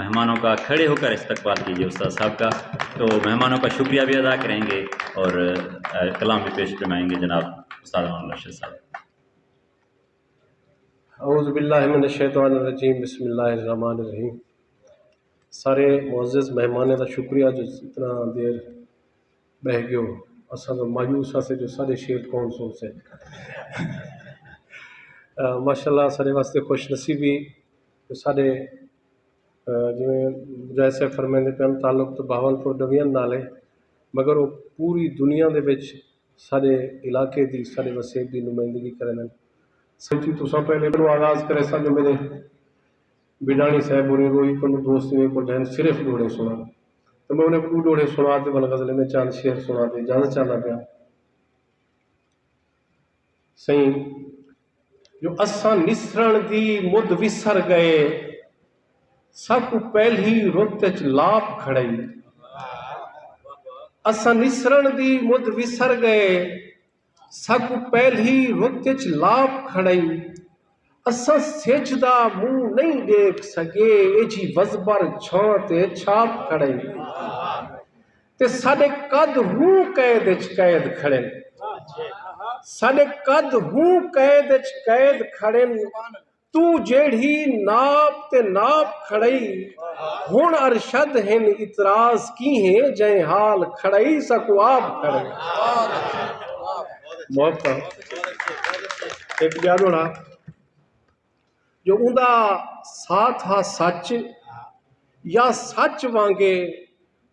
مہمانوں کا کھڑے ہو کر استقبال کیجیے استاد صاحب کا۔ تو مہمانوں کا شکریہ بھی ادا کریں گے اور کلام بھی پیش فرمائیں گے جناب استاد رشید صاحب۔ اعوذ باللہ من الشیطان الرجیم، بسم اللہ الرحمن الرحیم۔ سارے معزز مہمانے کا شکریہ جو اتنا دیر بہ گیو اساں تو مایوس ہاں سے جو سارے شیر کون سن سے۔ ماشاء اللہ سارے واسطے خوش نصیبی جو سارے جویں مجاہد صاحب فرمیندے پن تعلق تو بہاولپور ڈویژن نال ہے مگر وہ پوری دنیا دے وچ سارے علاقے دی سارے وسیب دی نمائندگی کرن سچی تو سب پہلے بنو آغاز کرے سا جو میرے بڈانی صاحب ہونے روئی کو دوست نے کو ڈہن صرف ڈوڑے سنا تو میں انہیں کو ڈوڑے سنا دے بل غزل میں چاند شیر سنا دے جانا چاہنا پیا صحیح جو اساں نسرن دی مد وسر گئے سب پہلی رت چ لاپ کھڑئی اساں نسرن دی مد وسر گئے۔ سک پہلی رت چ لاپ کھڑئی اساں سجدہ منہ نہیں دیکھ سکے، اے جی وزبر چھان تے چھاپ کھڑئی تے ساڈے قد ہوں قید وچ قید کھڑن ساڈے قد ہوں قید وچ قید کھڑے۔ کھڑن تو جیڑھی ناپ تے ناپ کھڑئی ہن ارشد ہن اعتراض کی ہیں جائیں حال کھڑئی سکو آپ کھڑئی محبت ایک جانوڑا جو اوندا ساتھ ہا سچ یا سچ وانگے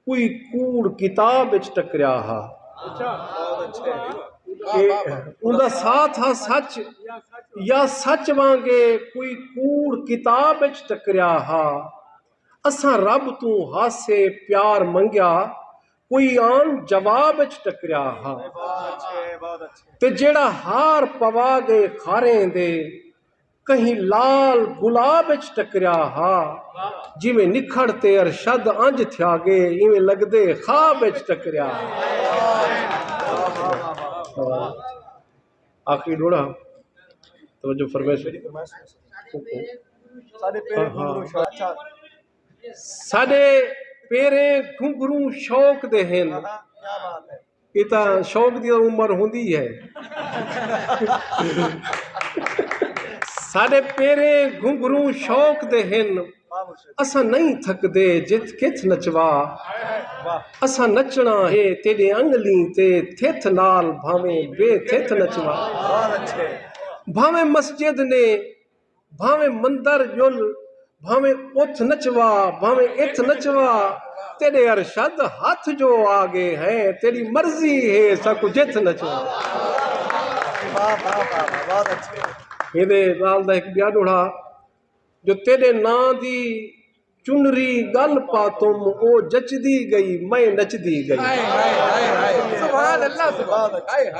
کوئی کوڑ کتاب وچ ٹکریا ہا کہ ساتھ ہا سچ، یا سچ وانگے کوئی کوڑ کتاب وچ ٹکریا ہا۔ اساں رب تو ہاسے پیار منگیا، کوئی آن جواب وچ ٹکریا ہا۔ تے جیڑا ہار پوا گئے کھاریں دے، کہیں لال گلاب وچ ٹکریا ہا۔ جویں نکھڑتے ارشد انج تھیا گے، ایویں لگدے خواب وچ ٹکریا ہا۔ آخری ڈوڑا۔ توجہ فرمائش۔ ساڈے پیرے گھنگروں شوق دے ہن۔ یہ تا شوق دی عمر ہوندی ہے۔ ساڈے پیرے گھنگروں شوق دے ہن۔ اساں نہیں تھک دے جت کت نچوا اساں نچنا ہے تیرے انگلی تے تھت نال بھاویں بے تھت نچوا بھاویں مسجد نے بھاویں مندر جل بھاویں اتھ نچوا بھاویں اتھ نچوا تیرے ارشد ہاتھ جو آگے ہیں تیری مرضی ہے سکو جت نچوا بہت اچھے یہ نال دا ایک بیان اڑا جو تیرے نا دی چنری گل پا تم او جچدی گئی میں نچدی گئی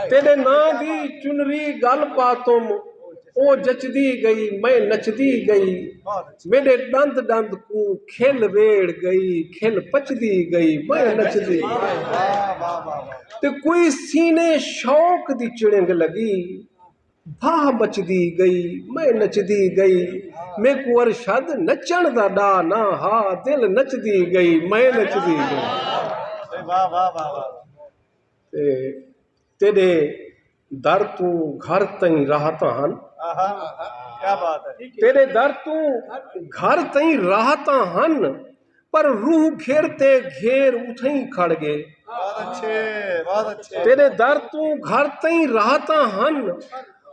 تیرے نا دی چنری گل پا تم او جچدی گئی میں نچدی گئی میرے دند دند کو کھل ویڑ گئی کھل پچدی گئی میں نچدی تے کوئی سینے شوق دی چڑنگ لگی بھاہ مچدی گئی میں نچدی گئی میں کو ارشد نچن دا ڈا نہ ہا دل نچدی گئی میں نچدی گئی تے تیرے در تو گھر تئیں راحتاں ہن تیرے در تو گھر تئیں راحتاں ہن پر روح گھیرتے گھیر اتھیں کھڑ گئے تیرے در تو گھر تئیں راحتاں ہن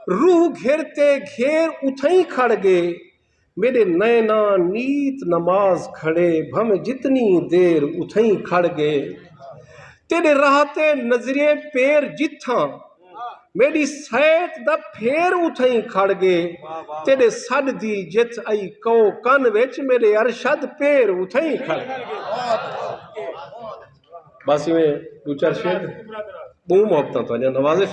روح گھیرتے گھیر اتھیں کھڑ گئے۔ میرے نینا نیت نماز کھڑے، بھم جتنی دیر اتھیں کھڑ گئے۔ تیرے راہتے نظرے پیر جتھاں، میری سیت دا پھیر اتھیں کھڑ گئے۔ تیرے سڈ دی جت آئی کو کن وچ میرے ارشد پیر اتھیں کھڑ گئے۔ بس میں دو چار شیر۔ بہو محبتاں تو نوازش۔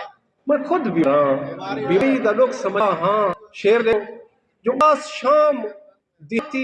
میں خود بھی ہاں بیوی دا لوگ سمجھا ہاں شیر دے جو باس شام دیتی